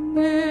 There